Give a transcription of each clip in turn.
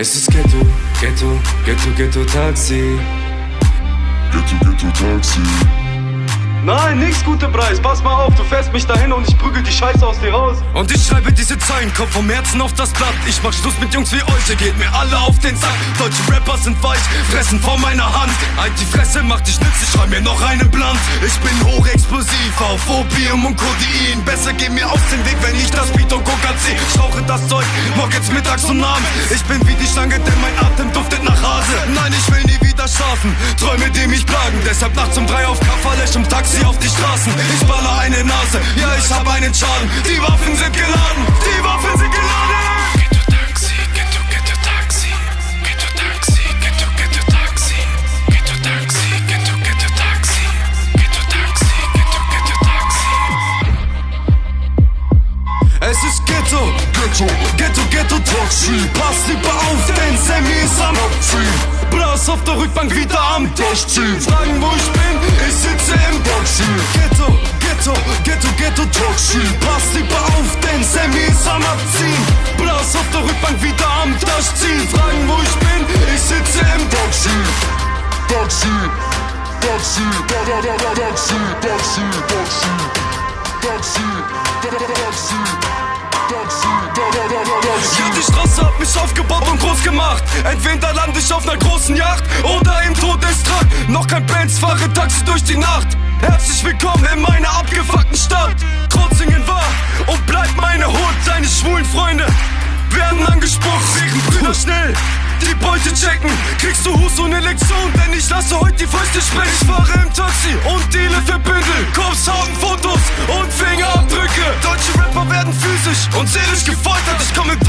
Es ist Ghetto, Ghetto, Ghetto, Ghetto Taxi. Ghetto, Ghetto Taxi. Nein, nix, guter Preis. Pass mal auf, du fährst mich dahin und ich prügel die Scheiße aus dir raus. Und ich schreibe diese Zeilen, Kopf vom Herzen auf das Blatt. Ich mach Schluss mit Jungs wie euch, ihr geht mir alle auf den Sack. Deutsche Rapper sind weich, fressen vor meiner Hand. Halt die Fresse, mach dich nützlich, schreib mir noch einen Blunt. Ich bin hochexplosiv auf Opium und Codein. Besser geh mir aus dem Weg, wenn ich das Beat und Coca zieh. Ich rauche das Zeug, morgens, mittags und abends. Ich bin wie die Schlange, denn mein Atem duftet nach Hase. Nein, ich will nie wieder schlafen, Träume, die mich plagen. Deshalb nachts um drei auf Kafferlech im Taxi auf die Straßen. Ich baller eine Nase, ja, ich hab einen Schaden. Die Waffen sind geladen, die Waffen sind geladen. Ghetto Taxi, Ghetto Ghetto Taxi, Ghetto Taxi, Ghetto Ghetto Taxi, Ghetto Taxi, Ghetto Ghetto Taxi, Ghetto Taxi, Ghetto Ghetto Taxi. Es ist Ghetto, Ghetto, Ghetto, Ghetto Taxi. Pass lieber auf, denn Sammy ist am. Blas auf der Rückbank wieder am Durchziehen. Fragen, wo ich bin, ich sitze im Taxi. Ghetto, Ghetto, Ghetto, Ghetto Taxi. Pass lieber auf, denn Sammy ist am Abziehen. Blas auf der Rückbank wieder am Durchziehen. Fragen, wo ich bin, ich sitze im Taxi. Taxi. Taxi. Da, da, da, da, Taxi. Taxi. Taxi. Taxi. Da, da, da, Taxi. Taxi. Da, da, da, da, Taxi. Ja, die Straße hat mich aufgebaut und groß gemacht. Entweder lande ich auf einer großen Yacht oder im Todestrakt. Noch kein Benz, fahre Taxi durch die Nacht. Herzlich willkommen in meiner abgefuckten Stadt. Krotzingen war und bleibt meine Hut. Deine schwulen Freunde werden angesprochen. Wegen Brüder schnell. Die Beute checken, kriegst du Hus und eine Lektion, denn ich lasse heute die Fäuste sprechen. Ich fahre im Taxi und deale für Bündel. Cops haben Fotos und Fingerabdrücke. Deutsche Rapper werden physisch und seelisch gefoltert. Ich komme im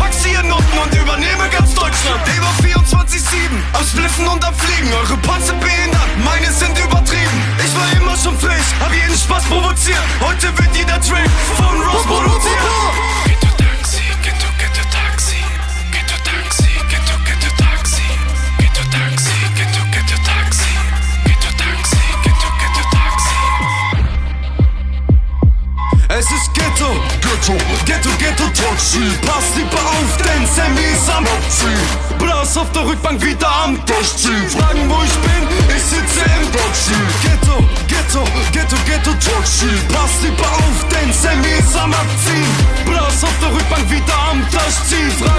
schon frech, hab jeden Spaß provoziert. Heute wird jeder Track von Ross produziert. Es ist Ghetto, Ghetto. Ghetto, Ghetto Taxi. Pass lieber auf, denn Sammy ist am Taxi. Blas auf der Rückbank wieder am Durchziehen. Fragen, wo ich bin, ich sitze im Taxi. Ghetto, Ghetto, Ghetto, Ghetto Taxi. Pass lieber auf, denn Sammy ist am Abziehen. Blas auf der Rückbank wieder am Durchziehen. Fragen, wo